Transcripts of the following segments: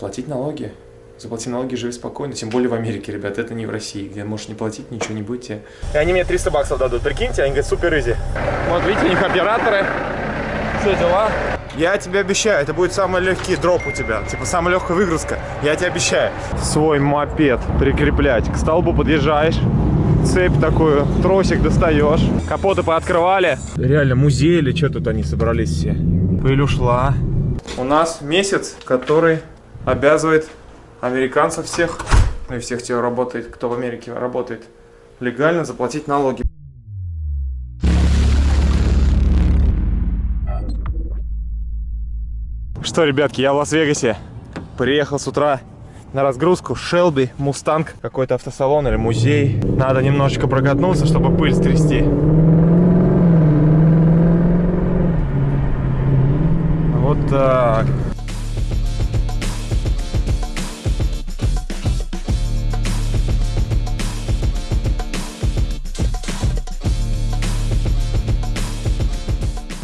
Платить налоги. Заплати налоги, живи спокойно. Тем более в Америке, ребят, это не в России, где можешь не платить, ничего не будете. И они мне 300 баксов дадут, прикиньте, они говорят, супер изи. Вот видите, у них операторы, все дела. Я тебе обещаю, это будет самый легкий дроп у тебя, типа самая легкая выгрузка, я тебе обещаю. Свой мопед прикреплять, к столбу подъезжаешь, цепь такую, тросик достаешь, капоты пооткрывали. Реально музей или что тут они собрались все? Пыль ушла. У нас месяц, который обязывает американцев всех, ну и всех тех работает, кто в Америке работает, легально заплатить налоги. Что, ребятки, я в Лас-Вегасе. Приехал с утра на разгрузку. Шелби, Мустанг, какой-то автосалон или музей. Надо немножечко прокатнуться, чтобы пыль стрясти. Вот так.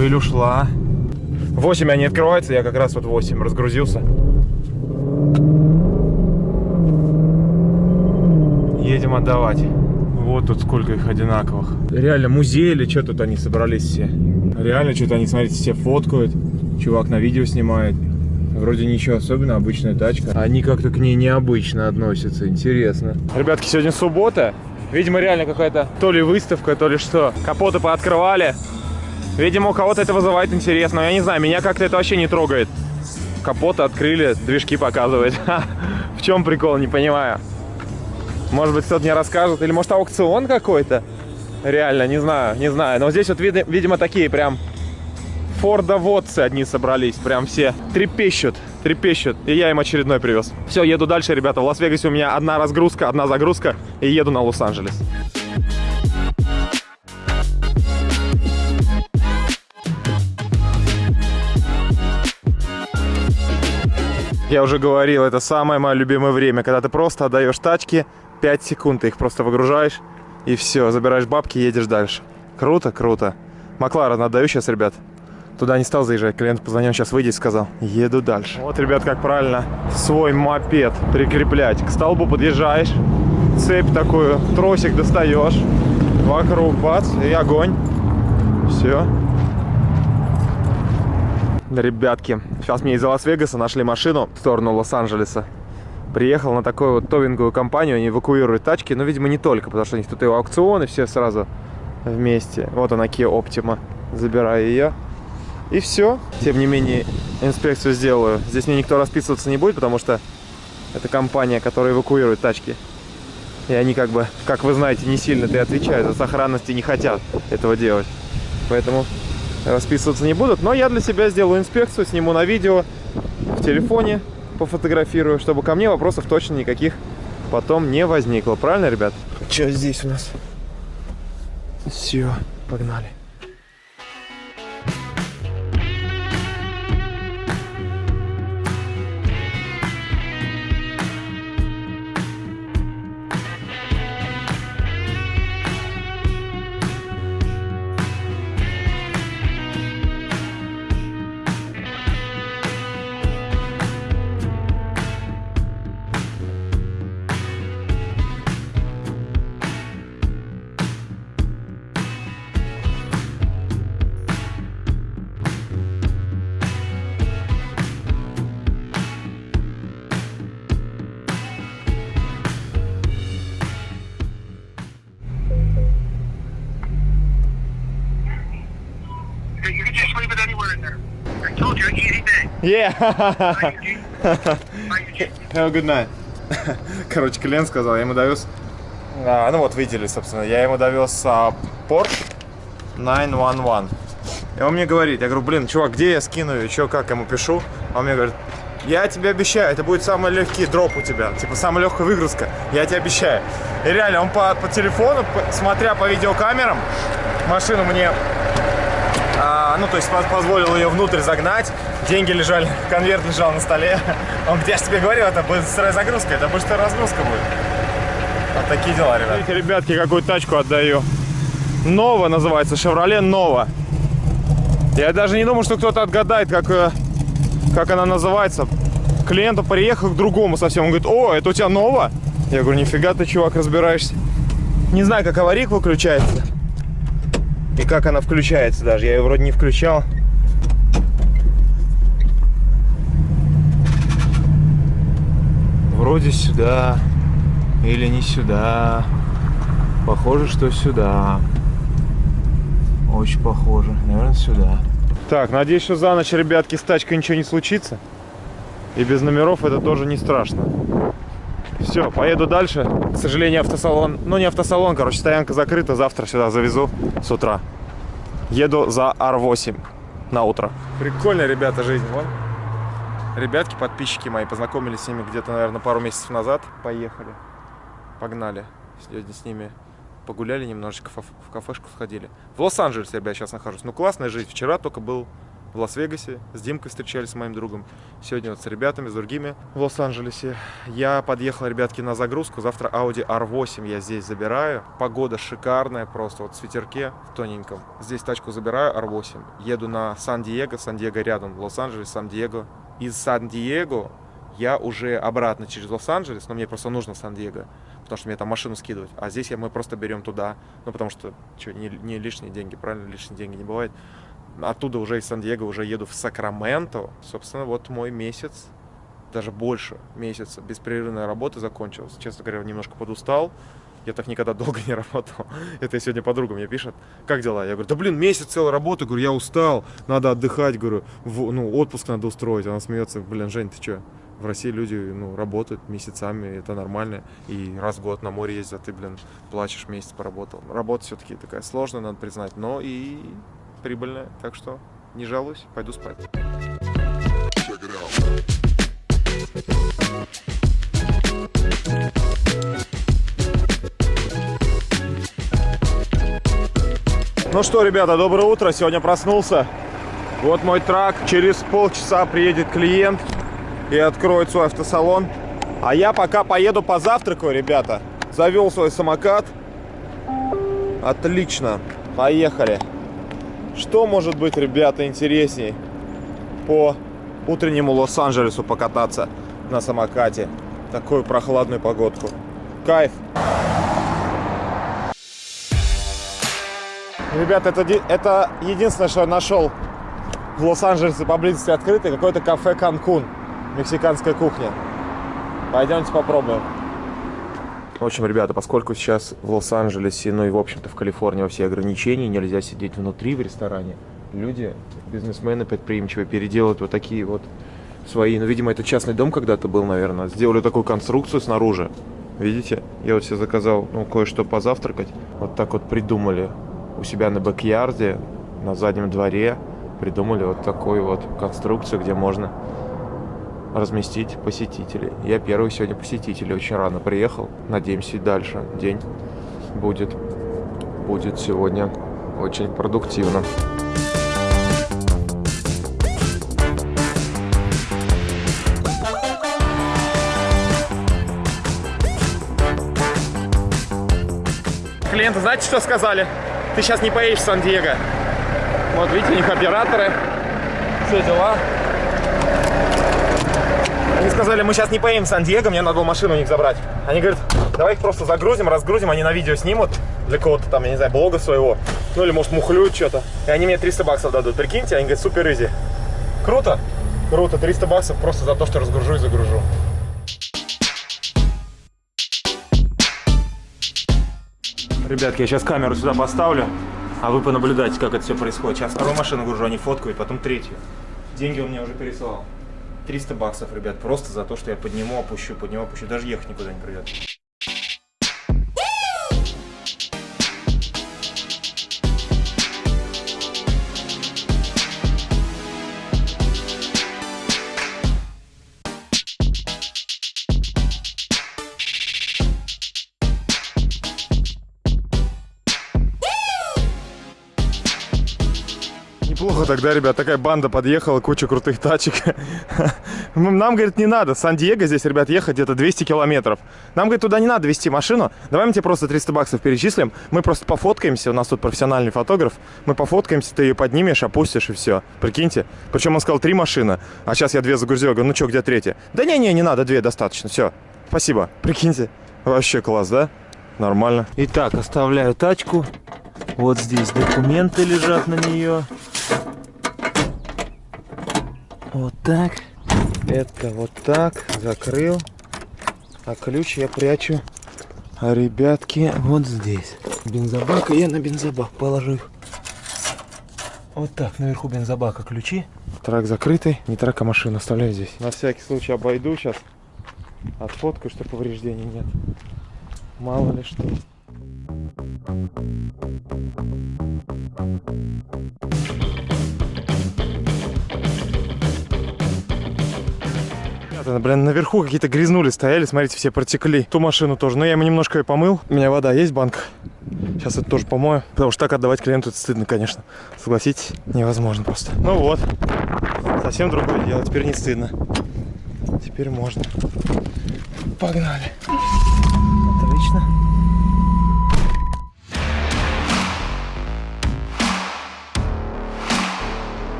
Пыль ушла. 8 они открываются, я как раз вот 8 разгрузился. Едем отдавать. Вот тут сколько их одинаковых. Реально музей или что тут они собрались все? Реально что-то они, смотрите, все фоткают. Чувак на видео снимает. Вроде ничего особенного, обычная тачка. Они как-то к ней необычно относятся, интересно. Ребятки, сегодня суббота. Видимо, реально какая-то то ли выставка, то ли что. Капоты пооткрывали. Видимо, у кого-то это вызывает интерес, но я не знаю, меня как-то это вообще не трогает. Капоты открыли, движки показывают. В чем прикол, не понимаю. Может быть, кто-то мне расскажет. Или может аукцион какой-то? Реально, не знаю, не знаю. Но здесь вот, видимо, такие прям фордоводцы одни собрались. Прям все трепещут, трепещут. И я им очередной привез. Все, еду дальше, ребята. В Лас-Вегасе у меня одна разгрузка, одна загрузка. И еду на Лос-Анджелес. Я уже говорил, это самое мое любимое время, когда ты просто отдаешь тачки, 5 секунд, ты их просто выгружаешь, и все, забираешь бабки и едешь дальше. Круто, круто. Макларен отдаю сейчас, ребят. Туда не стал заезжать, клиент позвонил, сейчас выйди и сказал, еду дальше. Вот, ребят, как правильно свой мопед прикреплять. К столбу подъезжаешь, цепь такую, тросик достаешь, вокруг бац, и огонь. Все, Ребятки, сейчас мне из Лас-Вегаса нашли машину в сторону Лос-Анджелеса. Приехал на такую вот товинговую компанию, они эвакуируют тачки, но, видимо, не только, потому что у них тут и аукционы все сразу вместе. Вот она, Kia Optima. Забираю ее. И все. Тем не менее, инспекцию сделаю. Здесь мне никто расписываться не будет, потому что это компания, которая эвакуирует тачки. И они как бы, как вы знаете, не сильно-то и отвечают за сохранность и не хотят этого делать. Поэтому расписываться не будут. Но я для себя сделаю инспекцию, сниму на видео, в телефоне пофотографирую, чтобы ко мне вопросов точно никаких потом не возникло. Правильно, ребят? Что здесь у нас? Все, погнали. Yeah. Have a good night. Короче, клиент сказал, я ему довез... А, ну вот, видели, собственно. Я ему довез а, Porsche 911. И он мне говорит, я говорю, блин, чувак, где я скину ее, что, как ему пишу? Он мне говорит, я тебе обещаю, это будет самый легкий дроп у тебя, типа самая легкая выгрузка, я тебе обещаю. И реально, он по, по телефону, по, смотря по видеокамерам, машину мне а, ну, то есть позволил ее внутрь загнать, деньги лежали, конверт лежал на столе. Он где я же тебе говорил, это будет сырая загрузка, это быстрая разгрузка будет. Вот такие дела, ребят. Видите, ребятки, какую тачку отдаю. Нова называется, Chevrolet Nova. Я даже не думал, что кто-то отгадает, как, э, как она называется. клиенту приехал к другому совсем. Он говорит, о, это у тебя ново? Я говорю, нифига ты, чувак, разбираешься. Не знаю, как аварийка выключается. И как она включается даже. Я ее вроде не включал. Вроде сюда. Или не сюда. Похоже, что сюда. Очень похоже. Наверное, сюда. Так, надеюсь, что за ночь, ребятки, с тачкой ничего не случится. И без номеров это тоже не страшно. Все, поеду дальше. К сожалению, автосалон... Ну, не автосалон, короче, стоянка закрыта. Завтра сюда завезу с утра. Еду за R8 на утро. Прикольная, ребята, жизнь. Вон. Ребятки, подписчики мои, познакомились с ними где-то, наверное, пару месяцев назад. Поехали. Погнали. Сегодня с ними погуляли немножечко, в кафешку сходили. В Лос-Анджелесе, ребят, сейчас нахожусь. Ну, классная жизнь. Вчера только был в Лас-Вегасе. С Димкой встречались, с моим другом. Сегодня вот с ребятами, с другими в Лос-Анджелесе. Я подъехал, ребятки, на загрузку. Завтра Audi R8 я здесь забираю. Погода шикарная, просто вот в ветерке, в тоненьком. Здесь тачку забираю, R8. Еду на Сан-Диего. Сан-Диего рядом. Лос-Анджелес, Сан-Диего. Из Сан-Диего я уже обратно через Лос-Анджелес, но мне просто нужно Сан-Диего, потому что мне там машину скидывать. А здесь мы просто берем туда, ну потому что, что не, не лишние деньги, правильно, лишние деньги не бывает оттуда уже из Сан-Диего уже еду в Сакраменто. Собственно, вот мой месяц, даже больше месяца беспрерывной работы закончился. Честно говоря, немножко подустал. Я так никогда долго не работал. Это и сегодня подруга мне пишет. Как дела? Я говорю, да блин, месяц целой работы. Говорю, я устал, надо отдыхать. Говорю, в, ну, отпуск надо устроить. Она смеется, блин, Жень, ты что? В России люди, ну, работают месяцами, это нормально. И раз в год на море ездят, ты, блин, плачешь, месяц поработал. Работа все-таки такая сложная, надо признать. Но и прибыльная, так что не жалуюсь, пойду спать. Ну что, ребята, доброе утро. Сегодня проснулся. Вот мой трак. Через полчаса приедет клиент и откроет свой автосалон. А я пока поеду позавтракаю, ребята. Завел свой самокат. Отлично. Поехали. Что может быть, ребята, интересней по утреннему Лос-Анджелесу покататься на самокате? Такую прохладную погодку. Кайф! Ребята, это, это единственное, что я нашел в Лос-Анджелесе поблизости открытый, какое-то кафе Канкун, мексиканская кухня. Пойдемте попробуем. В общем, ребята, поскольку сейчас в Лос-Анджелесе, ну и, в общем-то, в Калифорнии все ограничения, нельзя сидеть внутри в ресторане, люди, бизнесмены предприимчивые, переделают вот такие вот свои, ну, видимо, это частный дом когда-то был, наверное, сделали такую конструкцию снаружи, видите? Я вот себе заказал, ну, кое-что позавтракать, вот так вот придумали у себя на бэк-ярде, на заднем дворе, придумали вот такую вот конструкцию, где можно разместить посетителей. Я первый сегодня посетитель, очень рано приехал. Надеемся, и дальше день будет, будет сегодня очень продуктивно. Клиенты, знаете, что сказали? Ты сейчас не поедешь в Сан-Диего. Вот видите, у них операторы, все дела. Они сказали, мы сейчас не поедем в Сан-Диего, мне надо было машину у них забрать. Они говорят, давай их просто загрузим, разгрузим, они на видео снимут для кого-то там, я не знаю, блога своего. Ну или может мухлюют что-то. И они мне 300 баксов дадут. Прикиньте, они говорят, супер изи. Круто? Круто, 300 баксов просто за то, что разгружу и загружу. Ребятки, я сейчас камеру сюда поставлю, а вы понаблюдайте, как это все происходит. Сейчас вторую машину гружу, они фоткают, потом третью. Деньги он мне уже пересылал. 300 баксов, ребят, просто за то, что я подниму, опущу, подниму, опущу. Даже ехать никуда не придет. Неплохо тогда, ребят, такая банда подъехала, куча крутых тачек. Нам, говорит, не надо. Сан-Диего здесь, ребят, ехать где-то 200 километров. Нам, говорит, туда не надо вести машину. Давай мы тебе просто 300 баксов перечислим. Мы просто пофоткаемся. У нас тут профессиональный фотограф. Мы пофоткаемся, ты ее поднимешь, опустишь и все. Прикиньте. Причем он сказал три машины. А сейчас я две загрузил. Я говорю, ну что, где третья? Да не-не, не надо, две достаточно. Все. Спасибо. Прикиньте. Вообще класс, да? Нормально. Итак, оставляю тачку. Вот здесь документы лежат на нее. Вот так. Это вот так. Закрыл. А ключ я прячу. А ребятки вот здесь. Бензобак. Я на бензобак положу их. Вот так. Наверху бензобака ключи. Трак закрытый. Не трак, а машину оставляю здесь. На всякий случай обойду сейчас. Отфоткаю, что повреждений нет. Мало ли что. Ребята, блин, наверху какие-то грязнули стояли, смотрите, все протекли. Ту машину тоже. Но я ему немножко ее помыл. У меня вода есть, банка. Сейчас это тоже помою. Потому что так отдавать клиенту это стыдно, конечно. Согласитесь, невозможно просто. Ну вот. Совсем другое дело. Теперь не стыдно. Теперь можно. Погнали. Отлично.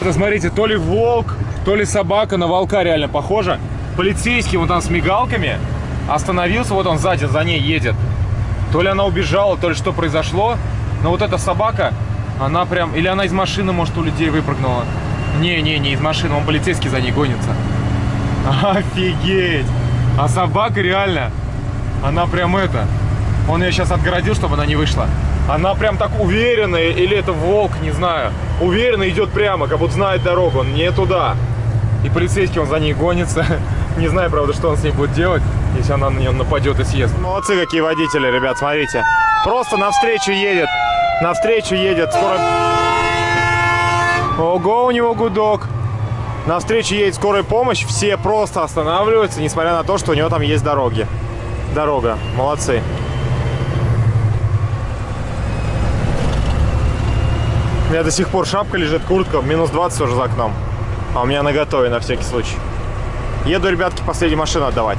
Это, смотрите, то ли волк, то ли собака на волка реально похожа. Полицейский вот там с мигалками остановился, вот он сзади за ней едет. То ли она убежала, то ли что произошло. Но вот эта собака, она прям... Или она из машины, может, у людей выпрыгнула. Не-не, не из машины, он полицейский за ней гонится. Офигеть! А собака реально, она прям это... Он ее сейчас отгородил, чтобы она не вышла. Она прям так уверенно, или это волк, не знаю. Уверенно идет прямо, как будто знает дорогу, не туда. И полицейский, он за ней гонится. Не знаю, правда, что он с ней будет делать, если она на нее нападет и съест. Молодцы какие водители, ребят, смотрите. Просто навстречу едет. Навстречу едет. Скоро... Ого, у него гудок. Навстречу едет скорая помощь. Все просто останавливаются, несмотря на то, что у него там есть дороги. Дорога. Молодцы. У меня до сих пор шапка лежит, куртка, минус 20 уже за окном. А у меня на готове на всякий случай. Еду, ребятки, последнюю машину отдавать.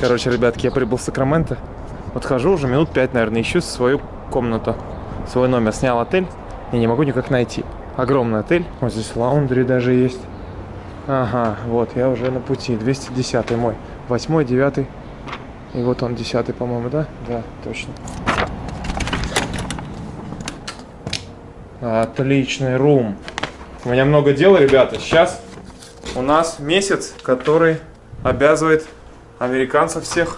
Короче, ребятки, я прибыл в Сакраменто. Вот хожу уже минут 5, наверное, ищу свою комнату, свой номер. Снял отель и не могу никак найти. Огромный отель. Вот здесь лаундри даже есть. Ага, вот, я уже на пути. 210 мой. 8 9 И вот он, 10 по-моему, да? Да, точно. Отличный рум. У меня много дела, ребята. Сейчас у нас месяц, который обязывает американцев всех,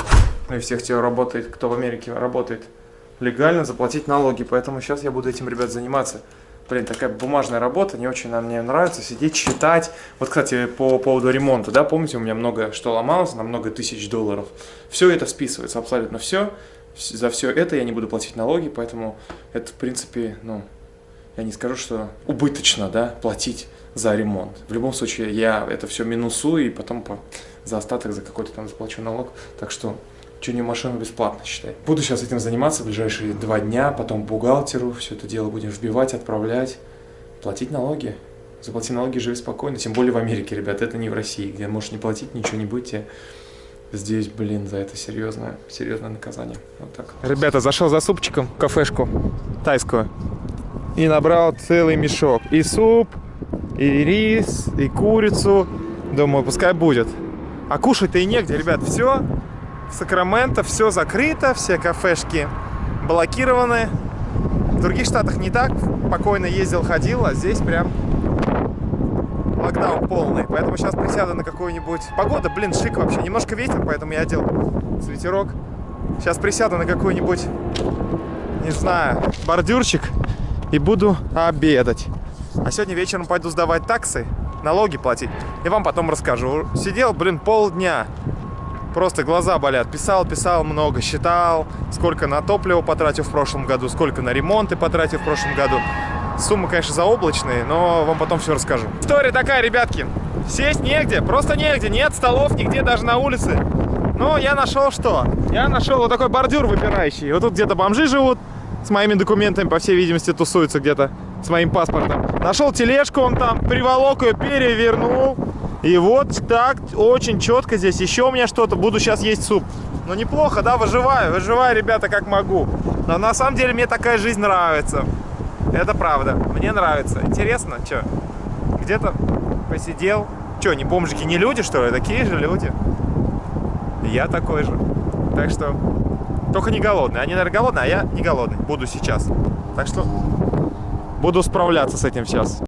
ну и всех, кто работает, кто в Америке работает, легально заплатить налоги. Поэтому сейчас я буду этим, ребят, заниматься. Блин, такая бумажная работа, не очень нам мне нравится сидеть, читать. Вот, кстати, по поводу ремонта, да, помните, у меня много что ломалось, на много тысяч долларов. Все это списывается, абсолютно все. За все это я не буду платить налоги, поэтому это, в принципе, ну, я не скажу, что убыточно, да, платить за ремонт. В любом случае, я это все минусую и потом по, за остаток за какой-то там заплачу налог. Так что чудную машину бесплатно, считай. Буду сейчас этим заниматься в ближайшие два дня, потом бухгалтеру все это дело будем вбивать, отправлять, платить налоги. Заплати налоги, живи спокойно, тем более в Америке, ребят, это не в России, где можешь не платить, ничего не будете. Здесь, блин, за это серьезное, серьезное наказание. Вот так. Ребята, зашел за супчиком в кафешку тайскую и набрал целый мешок. И суп, и рис, и курицу. Думаю, пускай будет. А кушать-то и негде, ребят, все в Сакраменто все закрыто, все кафешки блокированы. В других штатах не так, спокойно ездил, ходил, а здесь прям локдаун полный. Поэтому сейчас присяду на какую-нибудь... Погода, блин, шик вообще. Немножко ветер, поэтому я одел свитерок. Сейчас присяду на какой-нибудь, не знаю, бордюрчик и буду обедать. А сегодня вечером пойду сдавать таксы, налоги платить. И вам потом расскажу. Сидел, блин, полдня Просто глаза болят. Писал, писал много, считал, сколько на топливо потратил в прошлом году, сколько на ремонты потратил в прошлом году, Суммы, конечно, заоблачные, но вам потом все расскажу. История такая, ребятки. Сесть негде, просто негде. Нет столов нигде, даже на улице. Но я нашел что? Я нашел вот такой бордюр выпирающий. Вот тут где-то бомжи живут с моими документами, по всей видимости, тусуются где-то с моим паспортом. Нашел тележку, он там приволок ее, перевернул. И вот так, очень четко здесь. Еще у меня что-то, буду сейчас есть суп. Ну неплохо, да, выживаю, выживаю, ребята, как могу. Но на самом деле мне такая жизнь нравится. Это правда, мне нравится. Интересно, что? Где-то посидел. Что, не бомжики, не люди, что ли? Такие же люди. Я такой же. Так что, только не голодный. Они, наверное, голодные, а я не голодный. Буду сейчас. Так что, буду справляться с этим сейчас.